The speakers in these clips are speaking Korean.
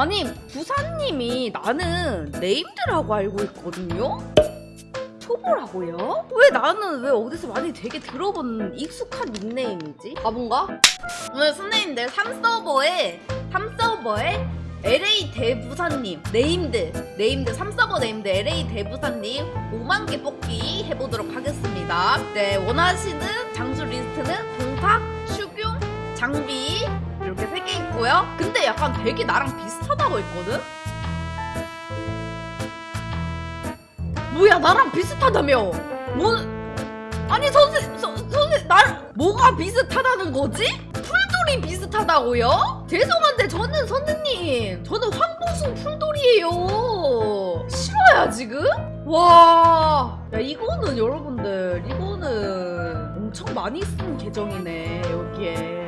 아니 부사님이 나는 네임드라고 알고 있거든요? 초보라고요? 왜 나는 왜 어디서 많이 되게 들어본 익숙한 닉네임이지? 바본가? 오늘 선생님들 3서버에 3서버에 LA 대부사님 네임드 네임드 3서버 네임드 LA 대부사님 5만 개 뽑기 해보도록 하겠습니다. 네 원하시는 장수 리스트는 동탁, 추경, 장비 있고요. 근데 약간 되게 나랑 비슷하다고 했거든? 뭐야 나랑 비슷하다며? 뭐 아니 선생 선, 선생 날 뭐가 비슷하다는 거지? 풀돌이 비슷하다고요? 죄송한데 저는 선생님 저는 황보승 풀돌이에요 싫어요 지금? 와, 야 이거는 여러분들 이거는 엄청 많이 쓴 계정이네 여기에.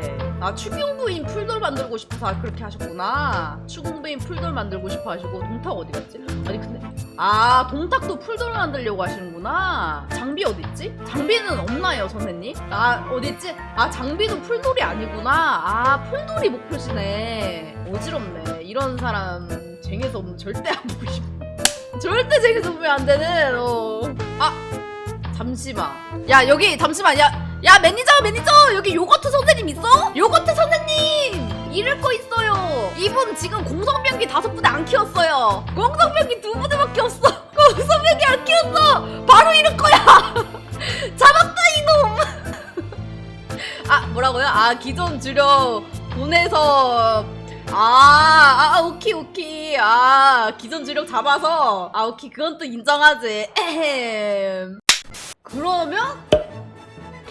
아 추궁부인 풀돌 만들고 싶어서 그렇게 하셨구나. 추궁부인 풀돌 만들고 싶어 하시고 동탁 어디 갔지? 아니 근데 아 동탁도 풀돌 만들려고 하시는구나. 장비 어디 있지? 장비는 없나요 선생님? 아 어디 있지? 아 장비도 풀돌이 아니구나. 아 풀돌이 목표시네. 어지럽네. 이런 사람 쟁에서 오면 절대 안 보고 싶어. 절대 쟁에서 보면 안 되는 어. 아 잠시만 야 여기 잠시만 야, 야 매니저 매니저 여기 요거트 선생님 있어? 요거트 선생님 잃을 거 있어요 이분 지금 공성병기 다섯 부대 안 키웠어요 공성병기 두 부대밖에 없어 공성병기 안 키웠어 바로 잃을 거야 잡았다 이놈 아 뭐라고요? 아 기존 주력 보내서 아, 아, 아, 오케이, 오케이. 아, 기존 주력 잡아서. 아, 오케이. 그건 또 인정하지. 에헴. 그러면,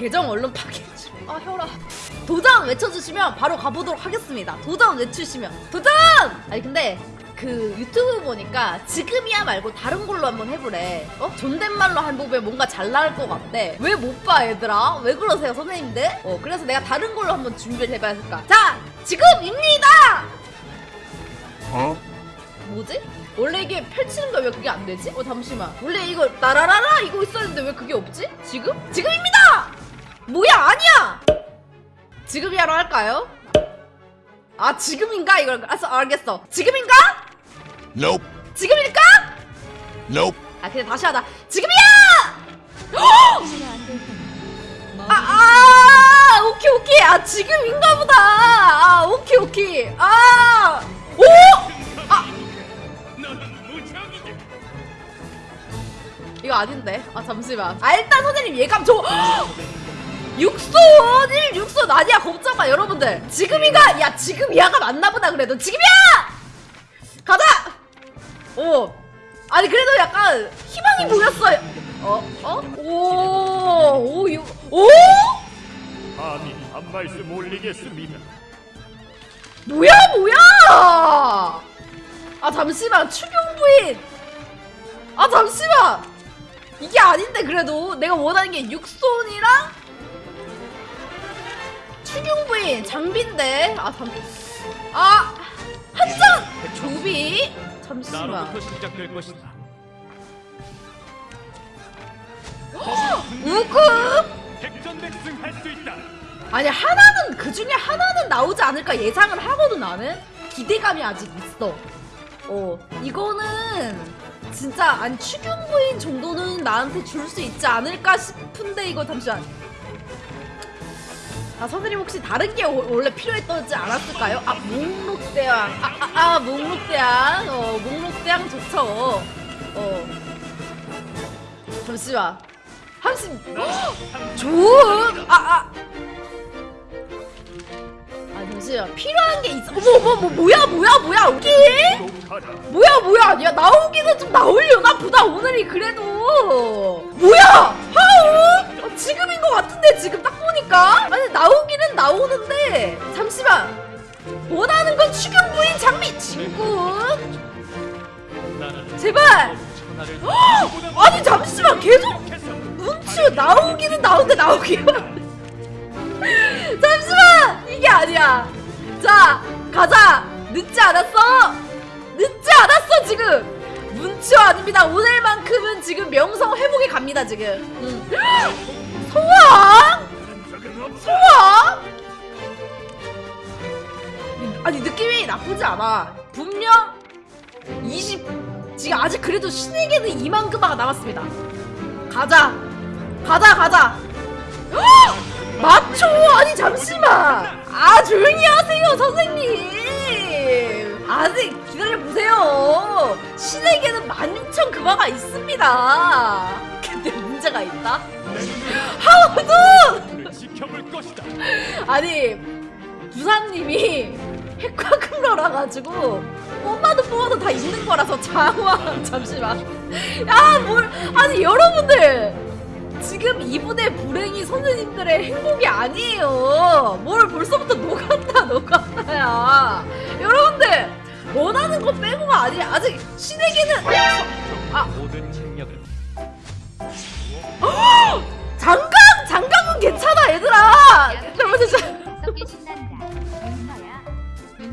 계정 얼른 파괴해줘. 아, 혈아. 도전 외쳐주시면 바로 가보도록 하겠습니다. 도전 외치시면. 도전! 아니, 근데, 그 유튜브 보니까 지금이야 말고 다른 걸로 한번 해보래. 어? 존댓말로 해보면 뭔가 잘 나올 것 같대. 왜 못 봐, 얘들아? 왜 그러세요, 선생님들? 어, 그래서 내가 다른 걸로 한번 준비를 해봐야 할까. 자! 지금입니다! 어? 뭐지? 원래 이게 펼치는 거 왜 그게 안 되지? 어 잠시만 원래 이거 나라라라 이거 있었는데 왜 그게 없지? 지금? 지금입니다! 뭐야 아니야! 지금이야로 할까요? 아 지금인가 이걸 알았어 알겠어 지금인가? Nope. 지금일까? Nope. 아 그냥 다시 하자 지금이야! 아, 아, 오케이, 오케이. 아, 지금인가 보다. 아, 오케이, 오케이. 아, 오! 이거 아닌데. 아, 잠시만. 아, 일단 선생님 예감 줘. 육손 1 육손 아니야 마 여러분들 지금이가 야 지금이야가 맞나 보다 그래도 지금이야 가자 오 아니 그래도 약간 희망이 보였어요 어? 어? 오, 오, 유, 오? 감히 한 말씀 올리겠습니다. 뭐야, 뭐야! 아, 잠시만, 추경부인! 아, 잠시만! 이게 아닌데, 그래도. 내가 원하는 게 육손이랑 추경부인, 장비인데. 아, 잠, 아, 한장! 조비? 잠시만. 백전백승할 수 있다. 아니 하나는 그 중에 하나는 나오지 않을까 예상을 하거든 나는 기대감이 아직 있어. 어 이거는 진짜 안 추경부인 정도는 나한테 줄 수 있지 않을까 싶은데 이거 잠시만. 아 선생님 혹시 다른 게 오- 원래 필요했던지 알았을까요? 아 목록대왕. 아아 아, 아, 목록대왕. 어 목록대왕 좋죠. 어. 잠시만. 한심 좋음. 아 아. 아 잠시만. 필요한 게 있어. 어머 어머 뭐 뭐야 뭐야 뭐야 독하다. 뭐야 뭐야. 야 나오기는 좀 나오려나 보다 오늘이 그래도. 뭐야? 하우? 어, 지금인 것 같은데 지금 딱 보니까? 아니 나오기는 나오는데 잠시만. 원하는 건 추경부인 장미 친구 나는 제발. 헉! 아니 잠시만. 계속 눈치 나오기는 나오는데 나오기만. 잠시만. 이게 아니야. 자 가자. 늦지 않았어? 늦지 않았어 지금. 문치와 아닙니다. 오늘만큼은 지금 명성 회복에 갑니다 지금. 음. 소왕 소왕 아니 느낌이 나쁘지 않아. 분명 20 지금 아직 그래도 신에게는 2만 금화가 남았습니다. 가자. 가자 가자. 헉! 맞춰. 아니 잠시만. 아 조용히 하세요 선생님. 아직 기다려보세요. 신에게는 16,000 금화가 있습니다. 근데 문제가 있다. 그를 지켜볼 것이다. 아니 부사님이 핵과금러라 가지고 뽑아도 뽑아도 다 있는 거라서 장황. 잠시만. 야뭘 아니 여러분들! 지금 이분의 불행이 선생님들의 행복이 아니에요. 뭘 벌써부터 녹았다 녹았다야. 여러분들! 원하는 거 빼고가 아니야. 아직 신에게는 아.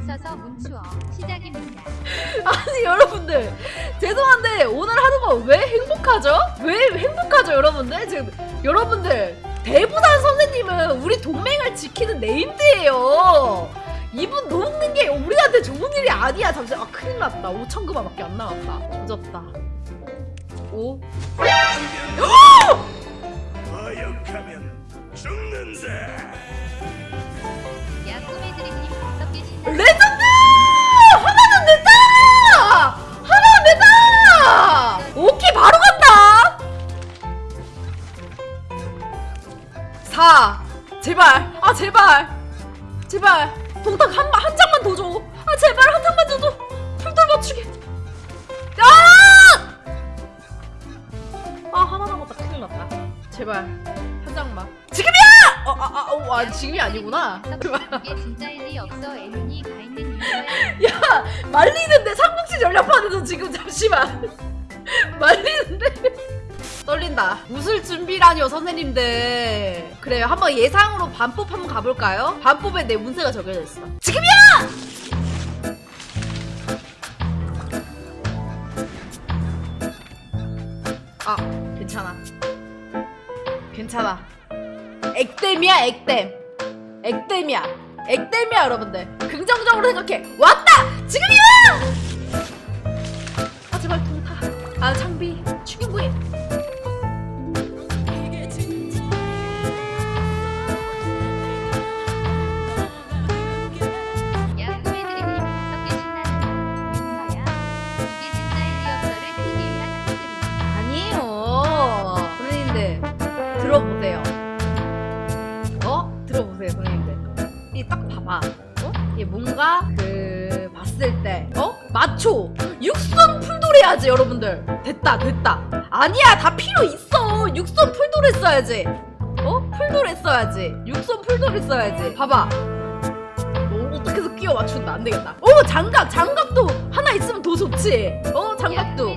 문서서 문추어. 시작입니다. 아니 여러분들. 죄송한데 오늘 거왜 행복하죠? 왜 행복하죠 여러분들? 지금 여러분들 대부단 선생님은 우리 동맹을 지키는 네임드예요. 이분 녹는 게 우리한테 좋은 일이 아니야. 잠시 아 큰일 났다. 5천 그만밖에 안 나왔다. 조졌다. 5 하역하면 죽는다. 제발 아 제발 제발 동탁 한, 한 장만 더 줘. 아 제발 한 장만 더 줘. 풀돌 맞추게. 아! 아 하나 남았다 큰일 났다. 제발 한 장만. 지금이야! 어, 아, 아, 어, 아 지금이 아니구나. 이게 진짜 일 리 없어 애윤이 가 있는 이유야. 야 말리는데 삼국지 전략판에서 지금 잠시만 말리는데 떨린다. 웃을 준비라니요 선생님들. 그래요. 한번 예상으로 반법 한번 가볼까요? 반법에 내 운세가 적혀져 있어. 지금이야! 아 괜찮아. 괜찮아. 액땜이야 액땜. 액땜이야. 액땜이야 여러분들. 긍정적으로 생각해. 왔다! 지금이야! 아 제발 동타. 아 장비 이 딱 봐봐. 어? 이게 뭔가 그 봤을 때 어? 마초. 육선 풀돌 해야지 여러분들. 됐다 됐다. 아니야 다 필요 있어. 육선 풀돌 했어야지. 어? 풀돌 했어야지. 육선 풀돌 했어야지. 봐봐. 어, 어떻게 해서 끼워 맞춘다. 안 되겠다. 오 장갑 장갑도 하나 있으면 더 좋지. 어야 장갑도